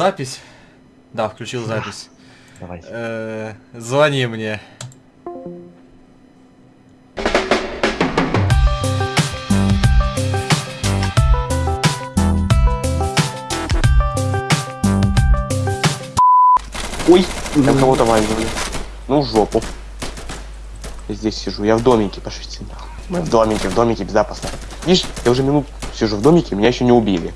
Запись? Да, включил запись. Давай. Э, Звони мне. Ой, я кого-то вайзовали. Ну, в жопу. Я здесь сижу, я в домике, пошлите нахуй. Мы в домике, в домике безопасно. Видишь, я уже минут сижу в домике, меня еще не убили.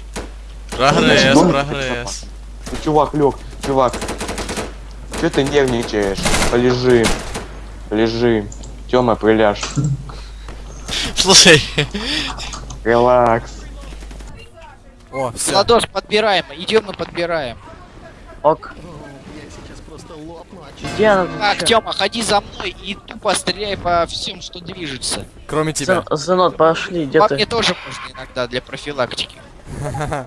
Прогресс, прогресс. Ну, чувак, лег, чувак. Че ты нервничаешь? Полежи. Лежи. Тёма, приляж. Слушай, Релакс. о, все. Ладош, подбираем, идем и подбираем. Ок. Где она? Так, Тёма, ходи за мной и тупо стреляй по всем, что движется. Кроме тебя. Сынок, пошли, где По ты? мне тоже можно иногда для профилактики.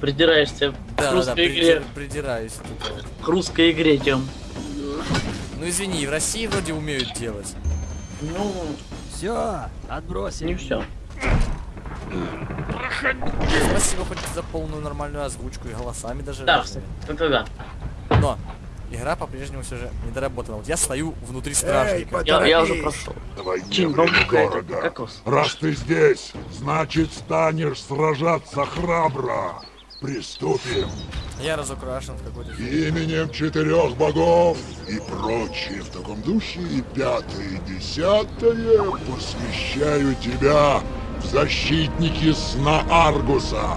Придираешься к Да, да, да, русской игре. приди- придираюсь. тут вот. К русской игре, Тём. Ну извини, в России вроде умеют делать. Ну, Все, отбросим. не все. Спасибо хоть за полную нормальную озвучку и голосами даже. Да, разными. как да. Но игра по-прежнему все же недоработана. Вот я стою внутри стражника. Я, я уже прошел. Давай Чин, кокос. Раз ты здесь, значит станешь сражаться храбро. Приступим. Я разукрашен в какой-то... Именем четырех богов и прочее в таком духе и пятое и десятое посвящаю тебя в защитники сна Аргуса.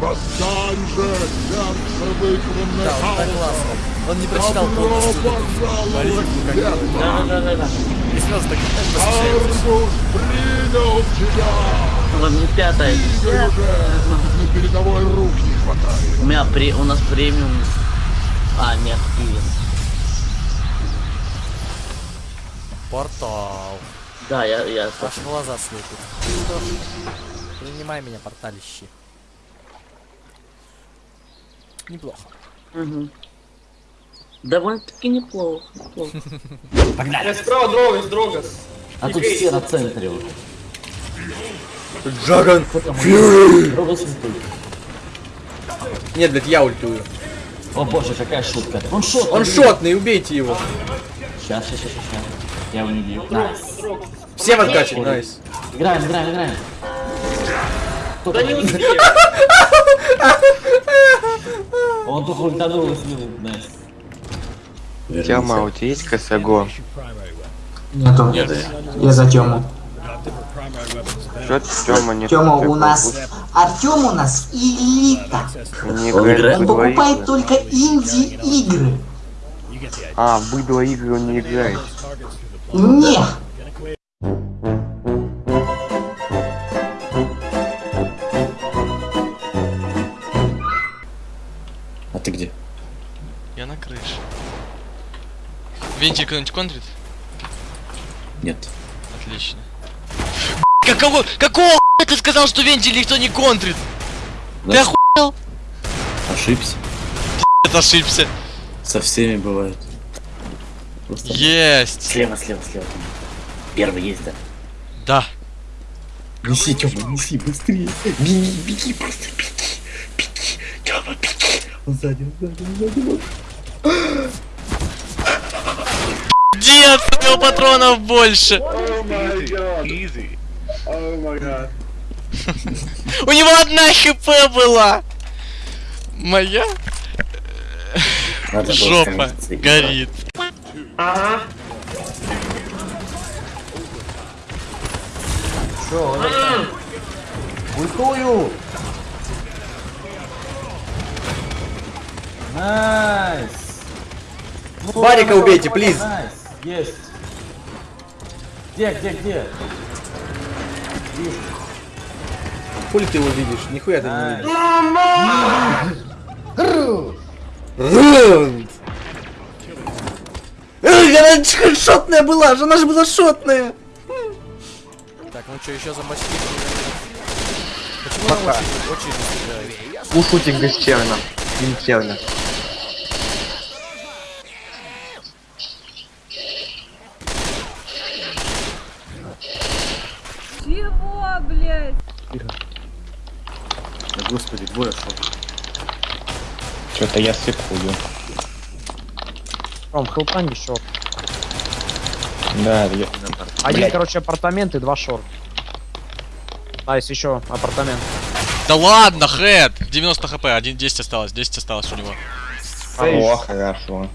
Восстань же, сердце вызванное Да, он так классно. Он не прочитал полностью. пожаловать в пекло. Да, да, да, да. И сразу так. Аргус принял тебя! Ладно, не пятая. На передовой рук не хватает. У меня при... у нас премиум. А, нет, Киев. Портал. Да, я, я... Аж глаза слепит. Принимай меня, порталище. Неплохо. Мгм. Довольно-таки неплохо. неплохо. А тут все на центре уже. Джаган! Ультует. Нет, блядь, я ультую. О боже, какая шутка. Он shot. Он шотный, убейте его. Сейчас, сейчас, сейчас, сейчас. Я его не бью. Nice. Все в откате, nice. Играем, играем, играем. Да не Он только ультанул и слил. Найс. Тёма, у тебя есть косого? Нету. Я за Тему. Чё Тёма, не такой у нас... Артем у нас элита. Не Он играет Он покупает игры. только инди-игры. А, быдло игры он не играет. Не. А ты где? Я на крыше. Вентиль кто-нибудь контрит? Нет. Отлично. Какого, какого хуя ты сказал, что вентиль никто не контрит? Ты Значит, охуел? ошибся. Это ошибся. Со всеми бывает. Просто Есть. слева, слева, слева. Первый есть, да? Да. Неси, Тёма, неси, быстрее. Беги, беги, просто беги. Беги, Тёма, беги. Он сзади, он сзади, он сзади. у него патронов больше. У него одна хп была. Моя жопа становиться играть. горит. Ультую! Nice! Барика убейте, please. Nice! Есть! Где, где, где? Хули ты его видишь? Нихуя ты не видишь. Рунд! Эй, она шотная была, же она же была шотная! Так, ну что, еще зомбачки? Почему она очень, очень стреляет? Слушайте гостевно. Инферно. Блядь? Да господи, двое шел. Что-то я слепую. Ром, хелпани шорт. Да, я... Один, короче, апартаменты, два short. Nice, еще апартамент. Да ладно, Хэт! 90 HP, 1 10 осталось, 10 осталось у него. О, хорошо.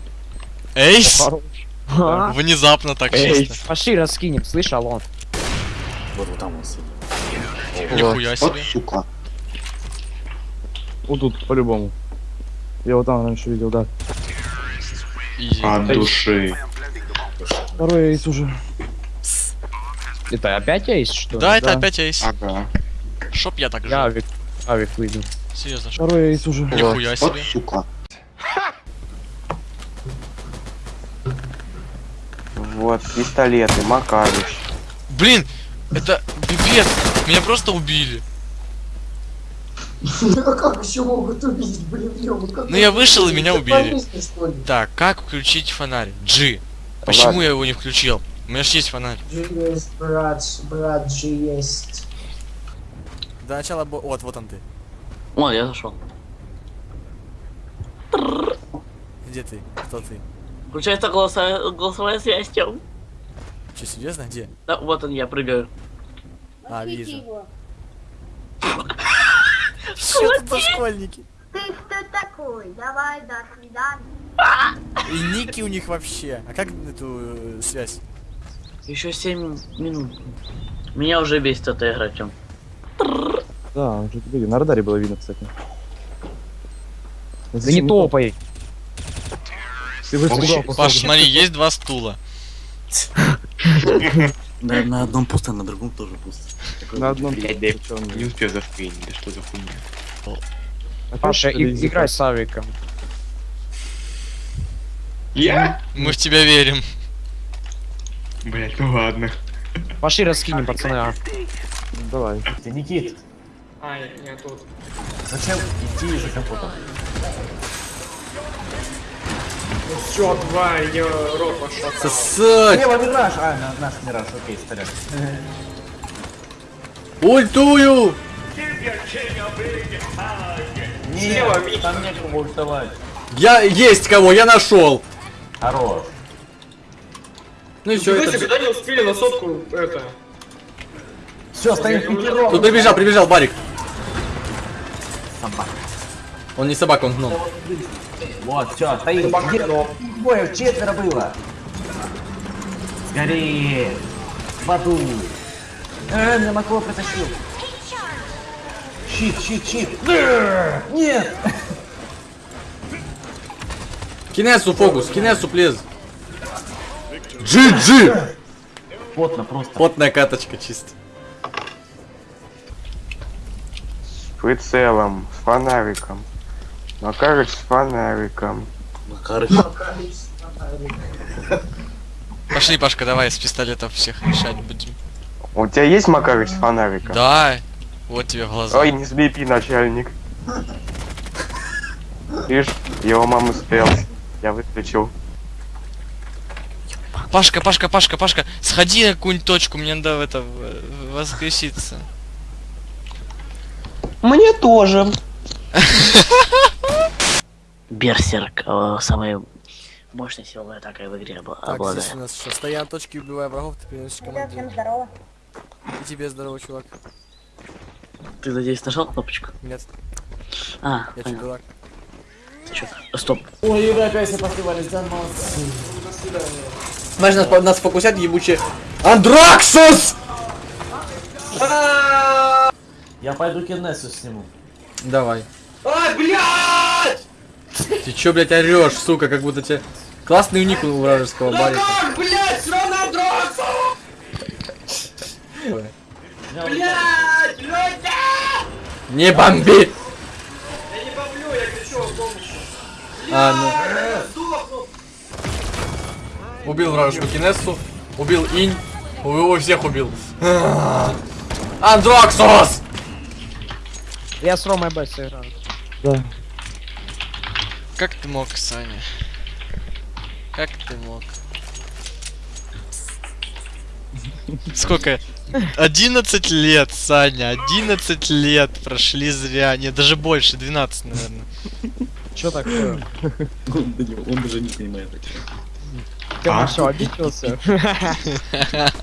Ace! Внезапно так Эй. чисто. Пошли раскинем, слышь, Алон. Вот вот там он сидит. Нихуя Вот себе. сука. Вот тут, по-любому. Я вот там раньше видел, да. Изи. От души. Второй эйс уже. Это опять есть, что ли? Да, это да. опять Эйс. Ага. Чтоб я так Я жил. авик, авик выйду. Серьезно, чтоб. Второй эйс уже. Нихуя Вот себе. сука. Вот, пистолеты, Макарыч. Блин, это пипец. Меня просто убили. Ну как еще могут убить, блин, Ну я вышел и меня убили. Так, как включить фонарь? G. Почему я его не включил? У меня же есть фонарь. Джи есть, брат, брат Джи есть. До начала бо... Вот, вот он ты. О, я зашел. Где ты? Кто ты? Включается голосовая, голосовая связь, Тём. Че, серьезно? Где? Да, вот он, я прыгаю. А, вижу. Что за школьники? Ты кто такой? Давай, до свидания. И ники у них вообще. А как эту э, связь? Еще 7 минут. Меня уже бесит эта игра, Тём. Да, уже тебе на радаре было видно, кстати. Да не топай. Ты. Паш, смотри, есть два стула. Да, на одном пусто, на другом тоже пусто. На одном. Блядь, да он- Не успел да что за хуйня. Опять Паша, играй с авиком. Я? Мы в тебя верим. Блять, ну ладно. Пошли раскинем, пацаны. а. Давай. Ты Никит. А, я тут. Зачем идти за компотом? Все, два, я рот пошел. Сосать! Лево мираж! А, на- наш мираж, окей, стреляй. Ультую! Нет, там некому ультовать. Я есть кого, я нашел. Хорош. Ну и все, это... Когда не успели на сотку это... Все, стоим. Тут прибежал, прибежал Барик. Собака. Он не собака, он гном. Вот, все. Пятером. Боев четверо было. Скорее. В аду. Э, меня Макло притащил. Щит, щит, щит. Нет. Кинесу фокус, кинесу плез. GG! Плотно просто. Потная каточка чисто. С прицелом, с фонариком. Макарыч с фонариком. Пошли, Пашка, давай с пистолетов всех решать будем. У тебя есть Макарыч с фонариком? Да, вот тебе в глаза. Ой, не слепи, начальник. Видишь, его мама спелась. Я выключил. Пашка, Пашка, Пашка, Пашка, сходи на какую-нибудь точку, мне надо в это воскреситься. Мне тоже. Берсерк, э, самая мощная силовая атака в игре обла- Так, здесь обладает. у нас что, стоя на точке, убивая врагов, ты приносишь команду. всем здорово. И тебе здорово, чувак. Ты, надеюсь, нажал кнопочку? Нет, А, я понял. дурак. Чё? Стоп. Ой, Юра, опять все посливались, да, молодцы. Знаешь, нас, нас фокусят ебучие... Андраксус! Я пойду Кеннесу сниму. Давай. Ай, блядь! Ты чё, блядь, орёшь, сука, как будто тебе... Классный ник у вражеского барика. Ой. Не бомби! Я не бомблю, я кричу о помощи. А, ну. Убил вражескую кинессу, убил инь, его всех убил. А, Андроксус! Я с Ромой Б сыграю. Как ты мог, Саня? Как ты мог? Сколько? 11 лет, Саня, 11 лет прошли зря. Нет, даже больше, 12, наверное. Чё такое? Он, даже не понимает. о чём. Ты А? обиделся?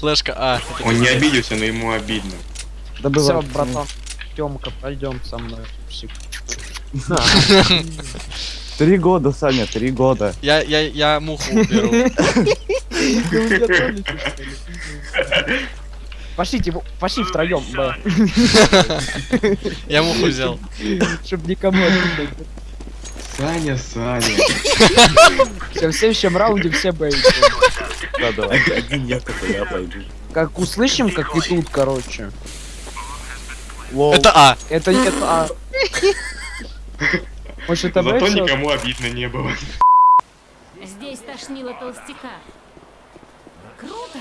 Флешка А. Он не обиделся, но ему обидно. Да Все, братан. Тёмка, пойдем со мной. Псих. Три года, Саня, три года. Я, я, я муху уберу. Пошлите, пошли втроем. Я муху взял. Чтоб никому. Саня, Саня. Всё, В следующем раунде все Б. Да, давай. Один я такой, я пойду. Как услышим, как и тут, короче. Это А. Это это А. Может это? Зато никому обидно не было. Здесь тошнило толстяка. Круто.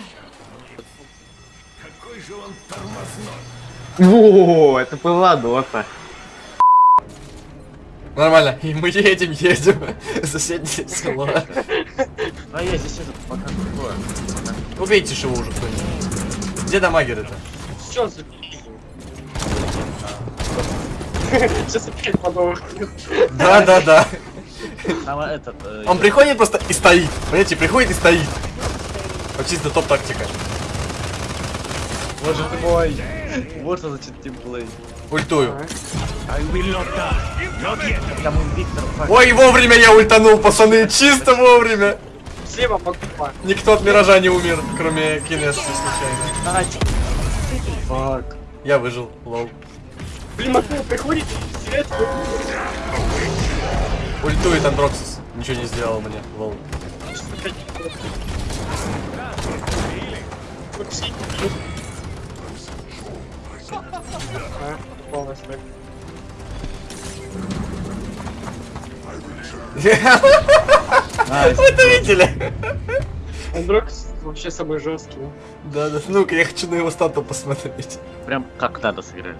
О, это была дота. Нормально. И мы едем, едем. в Соседнее село. А я здесь этот пока. Убейте его уже кто-нибудь. Где дамагер-то? Что за Сейчас опять подох. Да, да, да. Э, Он приходит просто и стоит. Понимаете, приходит и стоит. Вот чисто топ-тактика. Боже ты мой. Вот что значит teamplay. Ультую. Ой, вовремя я ультанул, пацаны, чисто вовремя. Слева покупай. Никто от Миража не умер, кроме Кинеса случайно. Fuck. Я выжил, lol. Блин, Макул приходит, свет. Ультует Андроксис. Ничего не сделал мне, lol. Вы это видели? Андрокс вообще самый жесткий. Да, да, ну-ка, я хочу на его стату посмотреть. Прям как надо сыграли.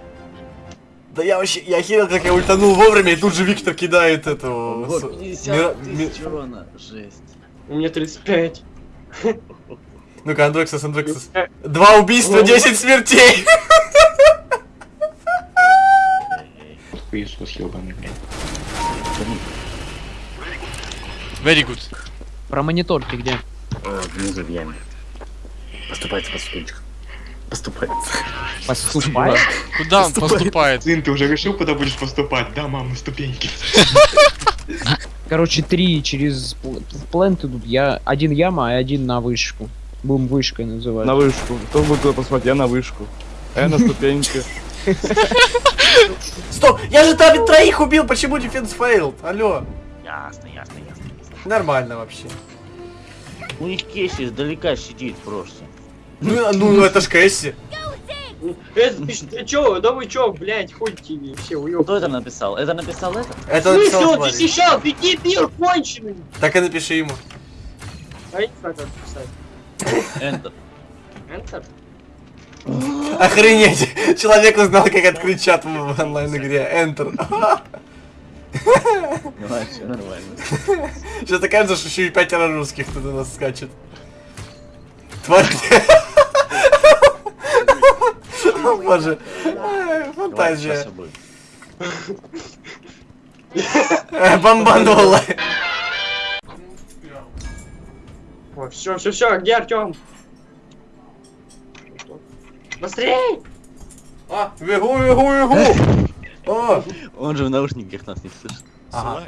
Да я вообще, я охерел, как я ультанул вовремя, и тут же Виктор кидает эту... Вот, с- 50 мира- ми- тысяч урона. Жесть. У меня 35. Ну-ка, Андроксис, Андроксис. Два убийства, 10 смертей! Иисус ебаный, блядь. Very good. Про монитор ты где? Внизу в яме. Поступается по стульчик. Поступается. Поступай. Куда он поступает? Сын, ты уже решил, куда будешь поступать? Да, мам, на ступеньки. Короче, три через пл- плент идут. Я один яма, а один на вышку. Будем вышкой называть. На вышку. Кто будет туда посмотреть? Я на вышку. А я на ступеньке. Стоп, я же там троих убил, почему defense failed? Алло. Ясно, ясно, ясно. Нормально вообще. У них Кесси издалека сидит просто. Ну, ну это ж Кэсси. Это, ты, ты чё, да вы чё, блядь, ходите все, уёб. Кто это написал? Это написал этот? Это В смысле, написал он тварь. защищал, беги, мир конченый. Так и напиши ему. А я не знаю, как писать. Enter. Enter? Охренеть! Человек узнал, как открыть чат в онлайн-игре. Enter. Ну, а нормально. Сейчас окажется, что еще и пятеро русских тут у нас скачет. Тварь. Боже. Фантазия. Э, Бомбанула. О, все, все, все, где Артем? Быстрей! А, бегу, бегу, бегу. О, Он же в наушниках нас не слышит. ага.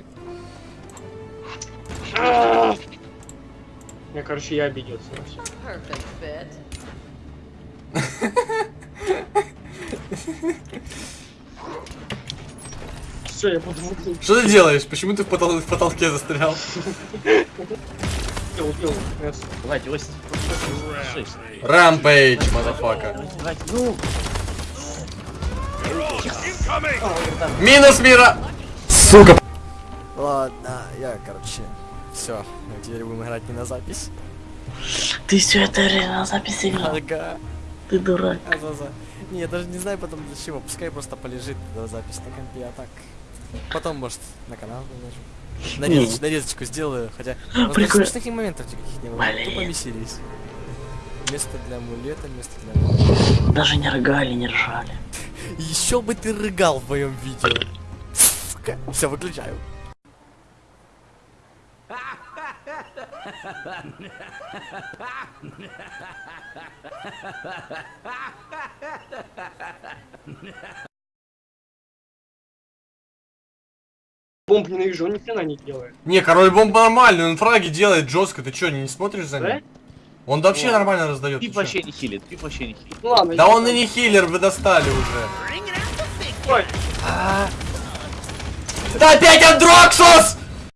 Я, короче, я обиделся. Все, я буду убил, Что ты делаешь? Почему ты в, потол- в потолке застрял? Давайте. Rampage, motherfucker. Ну, Минус мира! Сука! Ладно, я, короче, все. Теперь будем играть не на запись. ты все это реально на запись играл. Ага. Ты дурак. А-за-за. Не, я даже не знаю потом для чего. Пускай просто полежит до запись на компе, а так. Потом, может, на канал выложу. Нарезоч- нарезочку сделаю, хотя... даже Прикольно. смешных моментов каких не было. Тупо веселись. Место для амулета, место для амулета. Даже не рыгали, не ржали. Еще бы ты рыгал в моем видео. Все, выключаю. Бомб ненавижу, он ни хрена не делает. Не, король бомб нормальный, он фраги делает жестко. Ты что, не смотришь за Да? ним? Он вообще нормально раздает. Пип ты вообще не хилит, пип вообще не хилит. Ну ладно, Да он и не хиллер, вы достали уже. Ой, Да опять Андроксус!